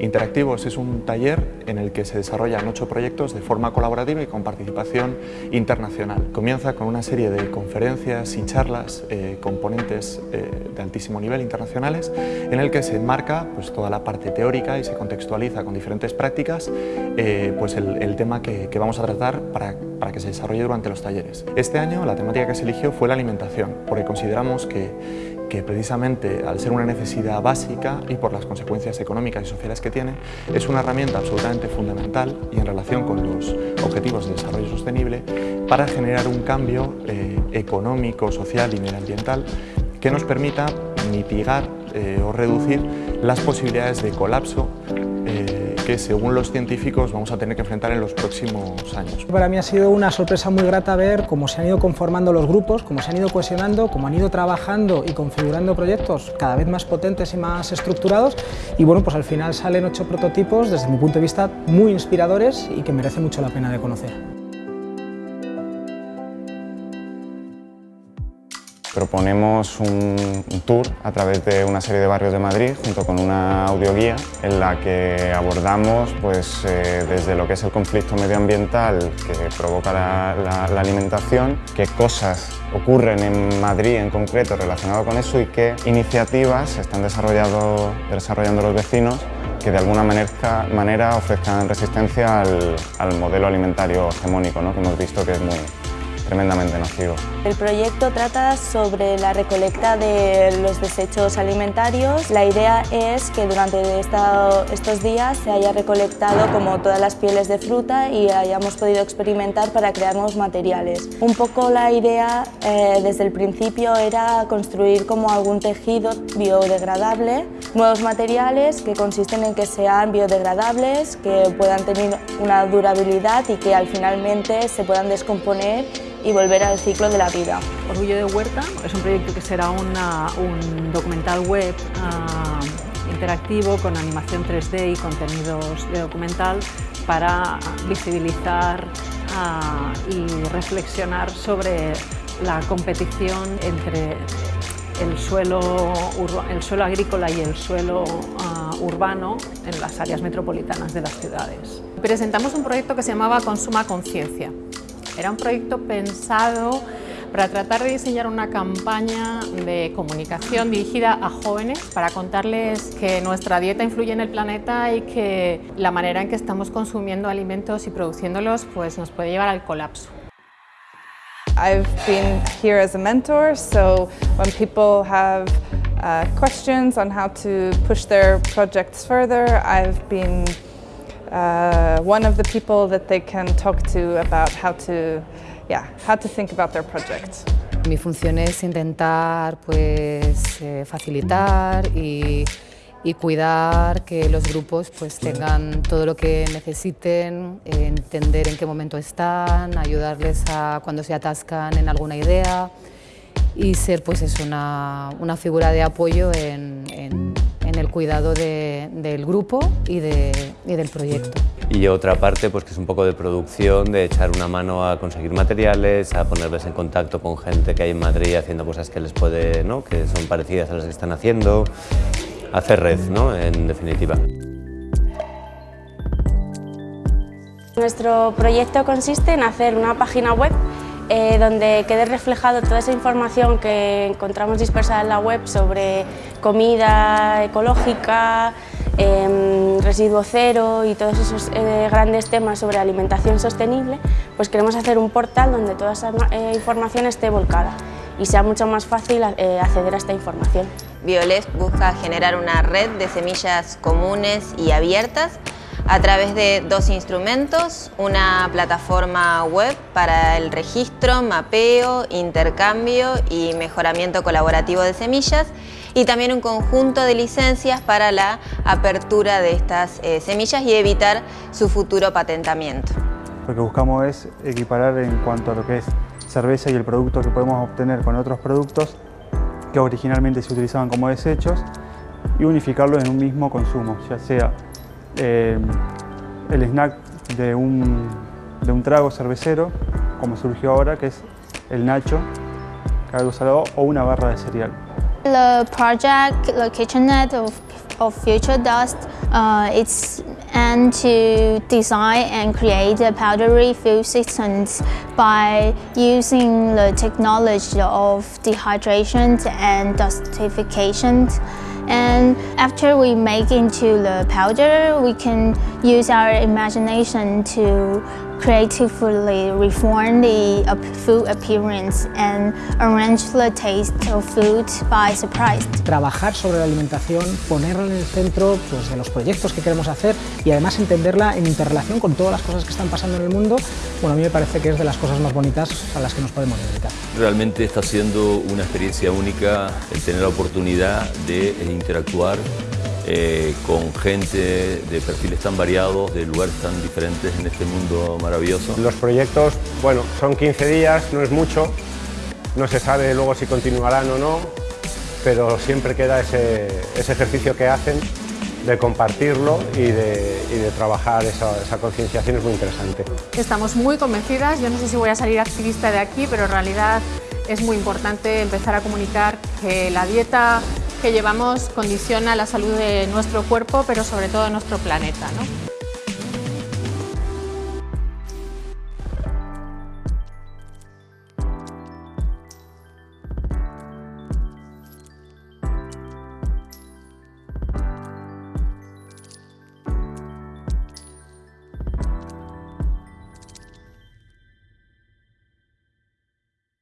Interactivos es un taller en el que se desarrollan ocho proyectos de forma colaborativa y con participación internacional. Comienza con una serie de conferencias y charlas eh, eh, de altísimo nivel internacionales en el que se enmarca pues, toda la parte teórica y se contextualiza con diferentes prácticas eh, pues el, tema que, vamos a tratar para, para que se desarrolle durante los talleres. Este año la temática que se eligió fue la alimentación, porque consideramos que que precisamente al ser una necesidad básica y por las consecuencias económicas y sociales que tiene, es una herramienta absolutamente fundamental y en relación con los objetivos de desarrollo sostenible para generar un cambio eh, económico, social y medioambiental que nos permita mitigar eh, o reducir las posibilidades de colapso que según los científicos vamos a tener que enfrentar en los próximos años. Para mí ha sido una sorpresa muy grata ver cómo se han ido conformando los grupos, cómo se han ido cohesionando, cómo han ido trabajando y configurando proyectos cada vez más potentes y más estructurados y bueno, pues al final salen ocho prototipos desde mi punto de vista muy inspiradores y que merece mucho la pena de conocer. Proponemos un, tour a través de una serie de barrios de Madrid junto con una audioguía en la que abordamos pues, eh, desde lo que es el conflicto medioambiental que provoca la, alimentación, qué cosas ocurren en Madrid en concreto relacionado con eso y qué iniciativas están desarrollando, desarrollando los vecinos que de alguna manera, manera ofrezcan resistencia al, al modelo alimentario hegemónico ¿no? que hemos visto que es muy, tremendamente nocivo. El proyecto trata sobre la recolecta de los desechos alimentarios. La idea es que durante estos días se haya recolectado como todas las pieles de fruta y hayamos podido experimentar para crear nuevos materiales. Un poco la idea eh, desde el principio era construir como algún tejido biodegradable, nuevos materiales que consisten en que sean biodegradables, que puedan tener una durabilidad y que al finalmente se puedan descomponer y volver al ciclo de la vida. Orgullo de Huerta es un proyecto que será un documental web ah, interactivo con animación 3D y contenidos de documental para visibilizar ah, y reflexionar sobre la competición entre el suelo, el suelo agrícola y el suelo ah, urbano en las áreas metropolitanas de las ciudades. Presentamos un proyecto que se llamaba Consuma Conciencia, era un proyecto pensado para tratar de diseñar una campaña de comunicación dirigida a jóvenes para contarles que nuestra dieta influye en el planeta y que la manera en que estamos consumiendo alimentos y produciéndolos pues, nos puede llevar al colapso. I've been here as a mentor, so when people have uh, questions on how to push their projects further, I've been uh, one of the people that they can talk to about how to, yeah, how to think about their project. Mi función es intentar pues, eh, facilitar y, y, cuidar que los grupos pues, tengan todo lo que necesiten, entender en qué momento están, ayudarles a cuando se atascan en alguna idea y ser pues, es una, una figura de apoyo en el cuidado del grupo y, del proyecto. Y otra parte pues que es un poco de producción, de echar una mano a conseguir materiales, a ponerles en contacto con gente que hay en Madrid haciendo cosas que les puede, ¿no? que son parecidas a las que están haciendo, hacer red, ¿no? en definitiva. Nuestro proyecto consiste en hacer una página web eh, donde quede reflejado toda esa información que encontramos dispersada en la web sobre comida ecológica, em, residuo cero y todos esos eh, grandes temas sobre alimentación sostenible, pues queremos hacer un portal donde toda esa eh, información esté volcada y sea mucho más fácil acceder a esta información. Violet busca generar una red de semillas comunes y abiertas a través de dos instrumentos, una plataforma web para el registro, mapeo, intercambio y mejoramiento colaborativo de semillas y también un conjunto de licencias para la apertura de estas eh, semillas y evitar su futuro patentamiento. Lo que buscamos es equiparar en cuanto a lo que es cerveza y el producto que podemos obtener con otros productos que originalmente se utilizaban como desechos y unificarlos en un mismo consumo, ya sea eh, el snack de un, de un trago cervecero, como surgió ahora, que es el nacho, algo salado, o una barra de cereal. The project, the kitchenette of, of future dust, uh, it's to design and create a powdery food systems by using the technology of dehydration and dustification. And after we make into the powder, we can use our imagination to creatively reform the food appearance and arrange the taste of food by surprise. Trabajar sobre la alimentación, ponerla en el centro pues, de los proyectos que queremos hacer y además entenderla en interrelación con todas las cosas que están pasando en el mundo, bueno, a mí me parece que es de las cosas más bonitas a las que nos podemos dedicar. Realmente está siendo una experiencia única el tener la oportunidad de interactuar eh, con gente de perfiles tan variados, de lugares tan diferentes en este mundo maravilloso. Los proyectos, bueno, son 15 días, no es mucho, no se sabe luego si continuarán o no, pero siempre queda ese, ejercicio que hacen de compartirlo y de, trabajar esa, esa, concienciación es muy interesante. Estamos muy convencidas, yo no sé si voy a salir activista de aquí, pero en realidad es muy importante empezar a comunicar que la dieta que llevamos condiciona la salud de nuestro cuerpo, pero sobre todo de nuestro planeta. ¿no?